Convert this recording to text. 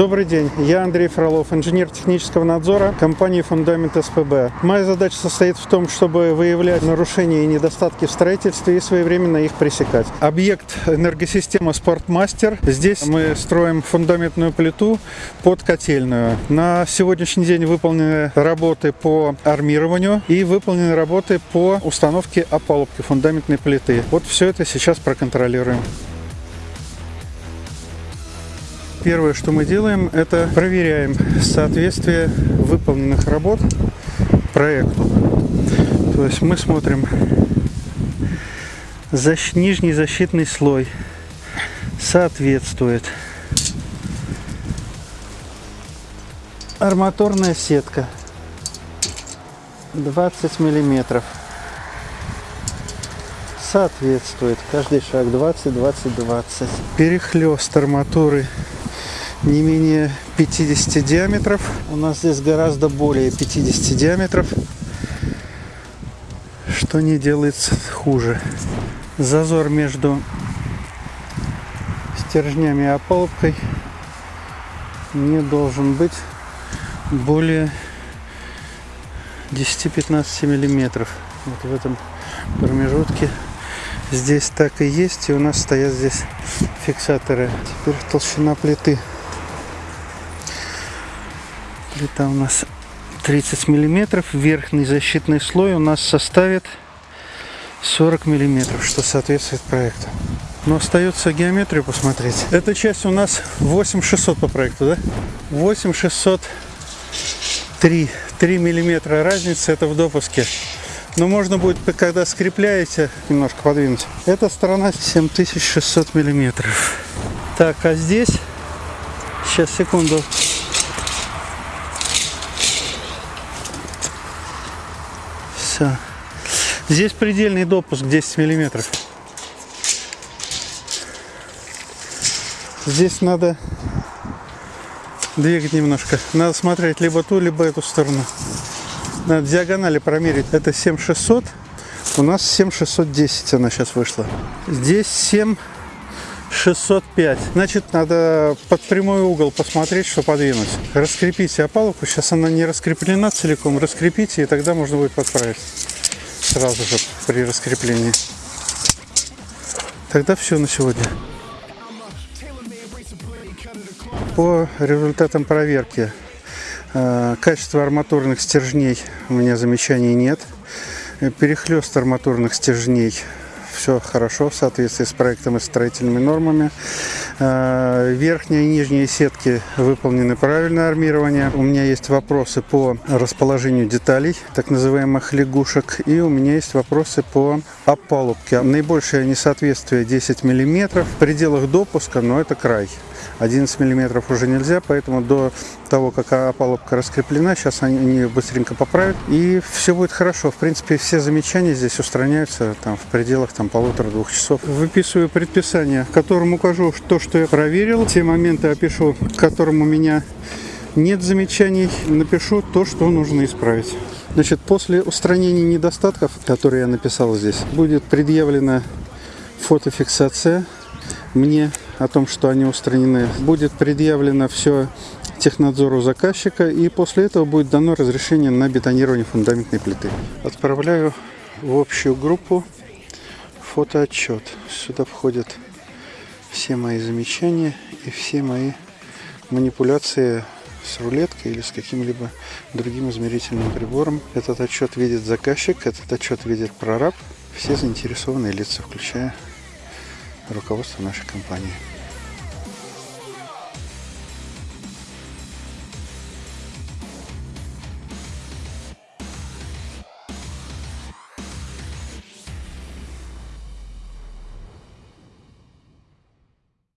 Добрый день, я Андрей Фролов, инженер технического надзора компании «Фундамент СПБ». Моя задача состоит в том, чтобы выявлять нарушения и недостатки в строительстве и своевременно их пресекать. Объект энергосистема «Спортмастер». Здесь мы строим фундаментную плиту под котельную. На сегодняшний день выполнены работы по армированию и выполнены работы по установке опалубки фундаментной плиты. Вот все это сейчас проконтролируем. Первое, что мы делаем, это проверяем соответствие выполненных работ проекту. То есть мы смотрим защ... нижний защитный слой соответствует. Арматурная сетка 20 миллиметров соответствует каждый шаг 20 20 20 перехлест арматуры не менее 50 диаметров. У нас здесь гораздо более 50 диаметров, что не делается хуже. Зазор между стержнями и опалубкой не должен быть более 10-15 миллиметров. Вот в этом промежутке здесь так и есть. И у нас стоят здесь фиксаторы. Теперь толщина плиты. Плита у нас 30 миллиметров. Верхний защитный слой у нас составит 40 миллиметров, что соответствует проекту. Но остается геометрию посмотреть. Эта часть у нас 8600 по проекту, да? 8603. 3 миллиметра разница это в допуске. Но можно будет, когда скрепляете, немножко подвинуть. Эта сторона 7600 миллиметров. Так, а здесь, сейчас, секунду, Все. Здесь предельный допуск 10 миллиметров. Здесь надо двигать немножко. Надо смотреть либо ту, либо эту сторону. Надо диагонали промерить. Это 7600. У нас 7610 она сейчас вышла. Здесь 7605. Значит, надо под прямой угол посмотреть, что подвинуть. Раскрепите опалубку. Сейчас она не раскреплена целиком. Раскрепите, и тогда можно будет подправить. Сразу же при раскреплении. Тогда все на сегодня. По результатам проверки э, качества арматурных стержней у меня замечаний нет. Перехлест арматурных стержней все хорошо в соответствии с проектом и строительными нормами. Э, верхняя и нижняя сетки выполнены правильно армирование. У меня есть вопросы по расположению деталей, так называемых лягушек. И у меня есть вопросы по опалубке. Наибольшее несоответствие 10 мм. В пределах допуска, но это край. 11 миллиметров уже нельзя, поэтому до того, как опалубка раскреплена, сейчас они быстренько поправят, и все будет хорошо. В принципе, все замечания здесь устраняются там, в пределах там, полутора-двух часов. Выписываю предписание, в котором укажу то, что я проверил, те моменты опишу, к которым у меня нет замечаний, напишу то, что нужно исправить. Значит, после устранения недостатков, которые я написал здесь, будет предъявлена фотофиксация мне о том, что они устранены. Будет предъявлено все технадзору заказчика и после этого будет дано разрешение на бетонирование фундаментной плиты. Отправляю в общую группу фотоотчет. Сюда входят все мои замечания и все мои манипуляции с рулеткой или с каким-либо другим измерительным прибором. Этот отчет видит заказчик, этот отчет видит прораб, все заинтересованные лица, включая руководство нашей компании.